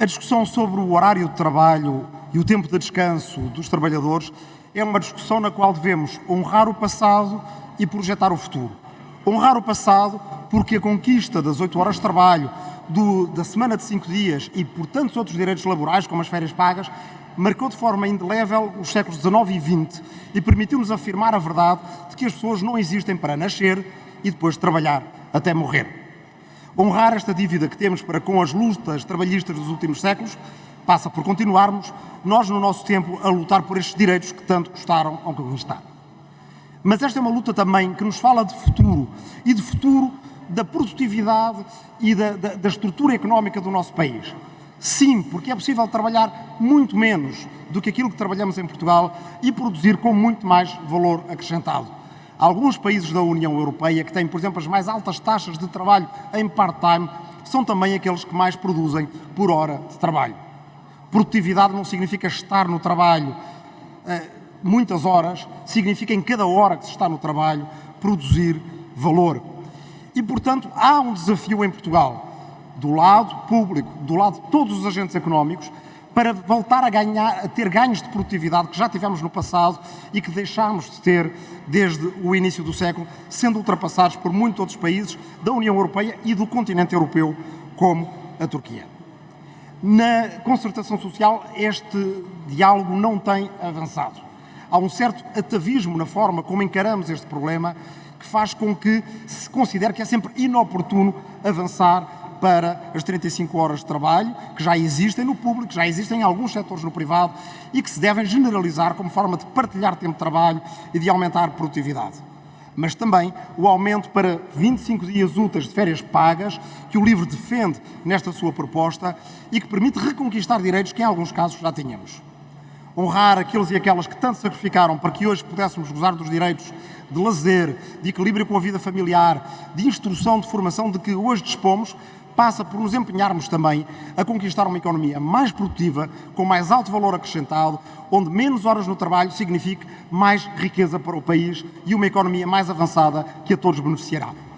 A discussão sobre o horário de trabalho e o tempo de descanso dos trabalhadores é uma discussão na qual devemos honrar o passado e projetar o futuro. Honrar o passado porque a conquista das 8 horas de trabalho, do, da semana de 5 dias e por tantos outros direitos laborais, como as férias pagas, marcou de forma indelével os séculos XIX e XX e permitiu-nos afirmar a verdade de que as pessoas não existem para nascer e depois trabalhar até morrer. Honrar esta dívida que temos para com as lutas trabalhistas dos últimos séculos passa por continuarmos, nós no nosso tempo, a lutar por estes direitos que tanto custaram ao conquistar. Mas esta é uma luta também que nos fala de futuro e de futuro da produtividade e da, da, da estrutura económica do nosso país. Sim, porque é possível trabalhar muito menos do que aquilo que trabalhamos em Portugal e produzir com muito mais valor acrescentado. Alguns países da União Europeia, que têm, por exemplo, as mais altas taxas de trabalho em part-time, são também aqueles que mais produzem por hora de trabalho. Produtividade não significa estar no trabalho uh, muitas horas, significa em cada hora que se está no trabalho produzir valor. E, portanto, há um desafio em Portugal, do lado público, do lado de todos os agentes económicos, para voltar a, ganhar, a ter ganhos de produtividade que já tivemos no passado e que deixámos de ter desde o início do século, sendo ultrapassados por muitos outros países da União Europeia e do continente europeu, como a Turquia. Na concertação social, este diálogo não tem avançado. Há um certo atavismo na forma como encaramos este problema que faz com que se considere que é sempre inoportuno avançar para as 35 horas de trabalho, que já existem no público, já existem em alguns setores no privado e que se devem generalizar como forma de partilhar tempo de trabalho e de aumentar a produtividade. Mas também o aumento para 25 dias úteis de férias pagas, que o LIVRE defende nesta sua proposta e que permite reconquistar direitos que em alguns casos já tínhamos. Honrar aqueles e aquelas que tanto sacrificaram para que hoje pudéssemos gozar dos direitos de lazer, de equilíbrio com a vida familiar, de instrução, de formação de que hoje dispomos, passa por nos empenharmos também a conquistar uma economia mais produtiva, com mais alto valor acrescentado, onde menos horas no trabalho signifique mais riqueza para o país e uma economia mais avançada que a todos beneficiará.